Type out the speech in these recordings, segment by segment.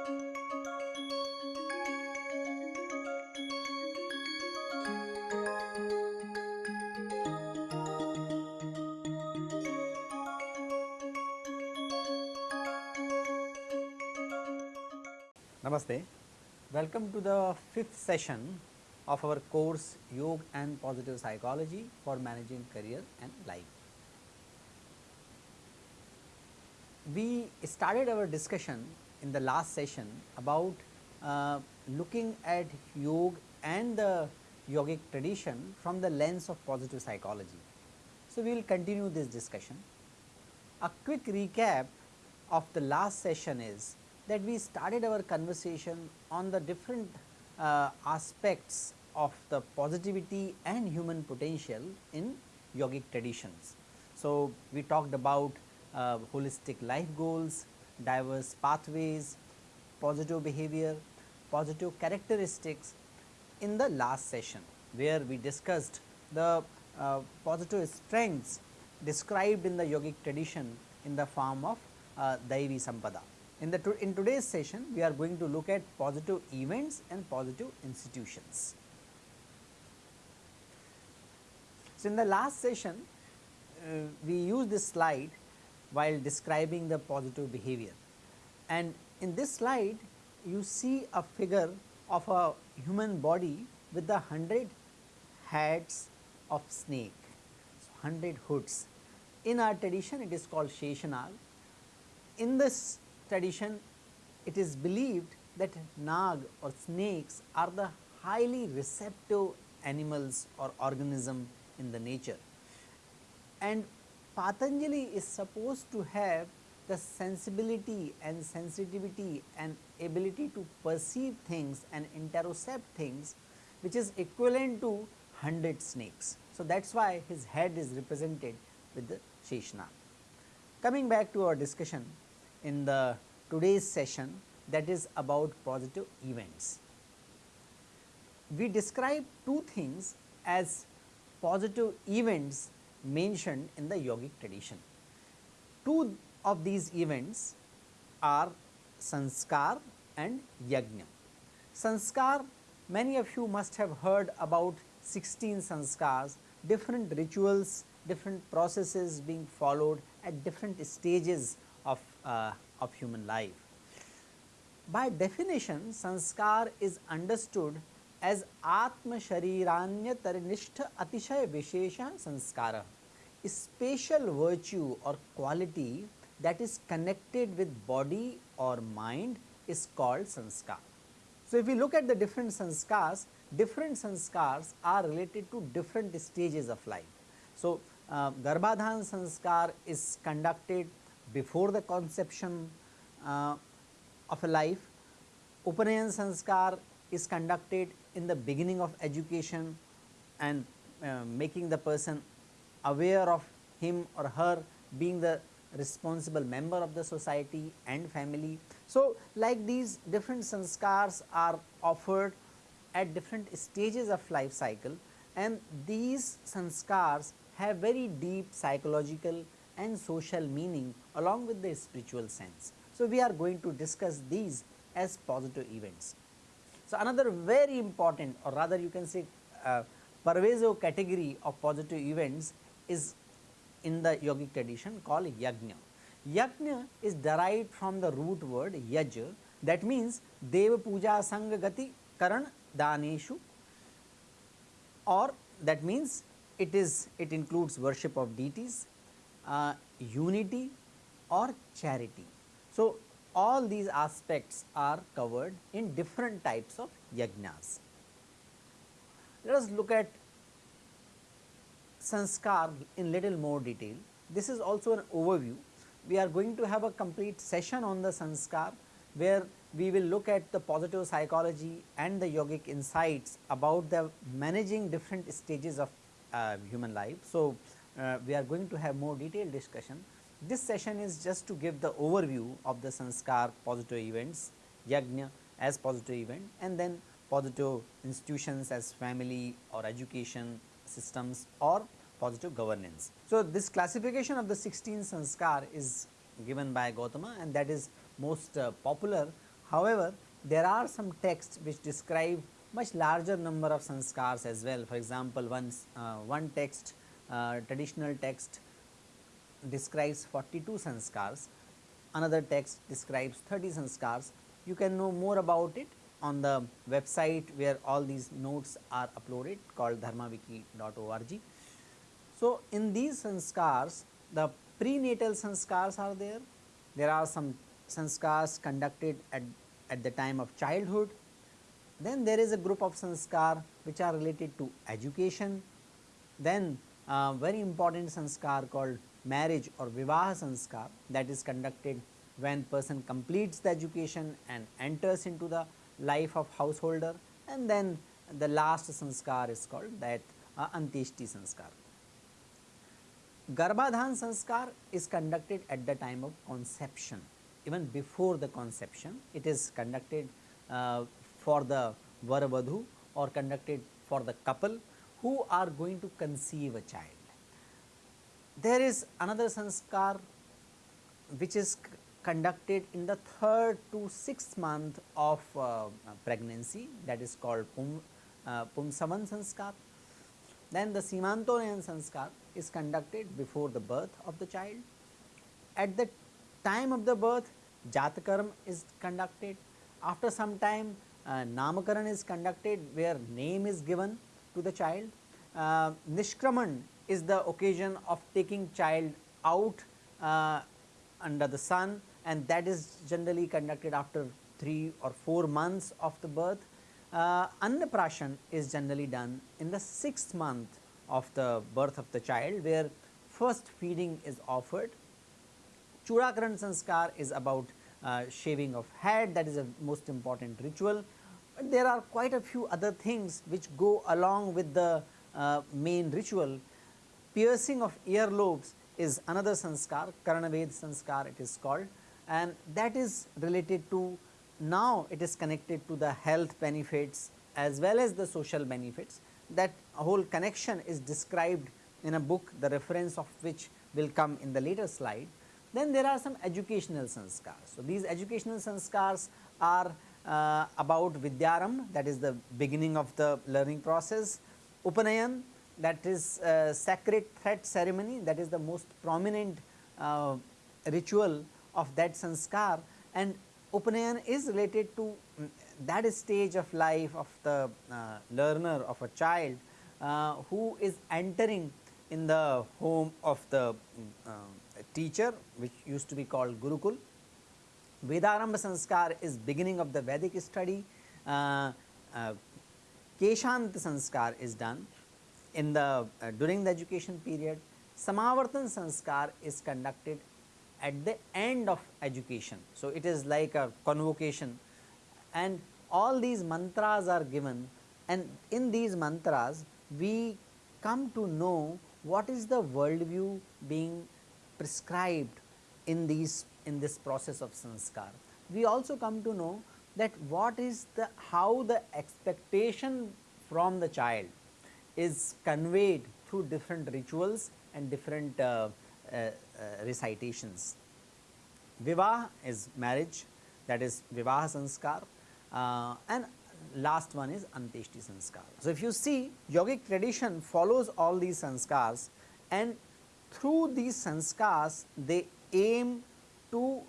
Namaste. Welcome to the fifth session of our course Yoga and Positive Psychology for Managing Career and Life. We started our discussion in the last session about uh, looking at yoga and the yogic tradition from the lens of positive psychology. So, we will continue this discussion. A quick recap of the last session is that we started our conversation on the different uh, aspects of the positivity and human potential in yogic traditions. So, we talked about uh, holistic life goals, diverse pathways, positive behavior, positive characteristics in the last session where we discussed the uh, positive strengths described in the yogic tradition in the form of uh, Daivi Sampada. In the to in today's session we are going to look at positive events and positive institutions. So, in the last session uh, we used this slide while describing the positive behavior and in this slide you see a figure of a human body with the 100 heads of snake, so 100 hoods. In our tradition it is called Sheshanag. In this tradition it is believed that nag or snakes are the highly receptive animals or organism in the nature and Patanjali is supposed to have the sensibility and sensitivity and ability to perceive things and interocept things which is equivalent to 100 snakes. So, that is why his head is represented with the Sheshna. Coming back to our discussion in the today's session that is about positive events. We describe two things as positive events mentioned in the yogic tradition. Two of these events are sanskar and yajna. Sanskar many of you must have heard about 16 sanskars, different rituals, different processes being followed at different stages of, uh, of human life. By definition sanskar is understood as Atma Shariranya Tarinishta Atishay Vishesha Sanskara, a special virtue or quality that is connected with body or mind is called sanskar. So, if we look at the different sanskars, different sanskars are related to different stages of life. So, uh, Garbhadhan sanskar is conducted before the conception uh, of a life, Upanayan sanskar is conducted in the beginning of education and uh, making the person aware of him or her being the responsible member of the society and family. So, like these different sanskars are offered at different stages of life cycle and these sanskars have very deep psychological and social meaning along with the spiritual sense. So, we are going to discuss these as positive events. So, another very important or rather you can say uh, pervasive category of positive events is in the yogic tradition called yajna. Yajna is derived from the root word yaj that means deva puja sangha gati karan daneshu or that means it is it includes worship of deities, uh, unity or charity. So, all these aspects are covered in different types of yajnas. Let us look at sanskar in little more detail. This is also an overview. We are going to have a complete session on the sanskar where we will look at the positive psychology and the yogic insights about the managing different stages of uh, human life. So, uh, we are going to have more detailed discussion this session is just to give the overview of the sanskar positive events, yajna as positive event and then positive institutions as family or education systems or positive governance. So, this classification of the 16 sanskar is given by Gautama and that is most uh, popular. However, there are some texts which describe much larger number of sanskars as well. For example, one, uh, one text uh, traditional text describes 42 sanskars, another text describes 30 sanskars. You can know more about it on the website where all these notes are uploaded called dharmawiki.org. So, in these sanskars the prenatal sanskars are there, there are some sanskars conducted at, at the time of childhood, then there is a group of sanskar which are related to education, then uh, very important sanskar called marriage or vivaha sanskar that is conducted when person completes the education and enters into the life of householder. And then the last sanskar is called that uh, Antyeshti sanskar. Garbhadhan sanskar is conducted at the time of conception even before the conception it is conducted uh, for the varavadhu or conducted for the couple who are going to conceive a child. There is another sanskar which is conducted in the third to sixth month of uh, pregnancy that is called Pum, uh, Pumsavan sanskar. Then the Simantonayan sanskar is conducted before the birth of the child. At the time of the birth Jatakaram is conducted. After some time uh, Namakaran is conducted where name is given to the child. Uh, Nishkraman is the occasion of taking child out uh, under the sun and that is generally conducted after 3 or 4 months of the birth. Uh, Annaprashan is generally done in the 6th month of the birth of the child where first feeding is offered. Churakaran sanskar is about uh, shaving of head that is a most important ritual. There are quite a few other things which go along with the uh, main ritual. Piercing of earlobes is another sanskar, Karanaved sanskar it is called and that is related to now it is connected to the health benefits as well as the social benefits that whole connection is described in a book the reference of which will come in the later slide. Then there are some educational sanskars. So, these educational sanskars are uh, about Vidyaram that is the beginning of the learning process, Upanayan that is uh, sacred thread ceremony that is the most prominent uh, ritual of that sanskar and Upanayan is related to mm, that stage of life of the uh, learner of a child uh, who is entering in the home of the uh, teacher which used to be called Gurukul. Vedarambha sanskar is beginning of the Vedic study, uh, uh, Keshant sanskar is done in the uh, during the education period, Samavartan sanskar is conducted at the end of education. So, it is like a convocation and all these mantras are given and in these mantras we come to know what is the worldview being prescribed in these in this process of sanskar. We also come to know that what is the how the expectation from the child is conveyed through different rituals and different uh, uh, uh, recitations. Vivah is marriage that is Vivaha Sanskar uh, and last one is Antyeshti Sanskar. So, if you see yogic tradition follows all these sanskars and through these sanskars they aim to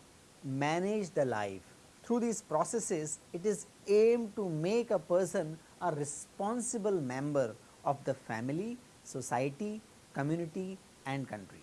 manage the life. Through these processes it is aimed to make a person a responsible member of the family, society, community and country.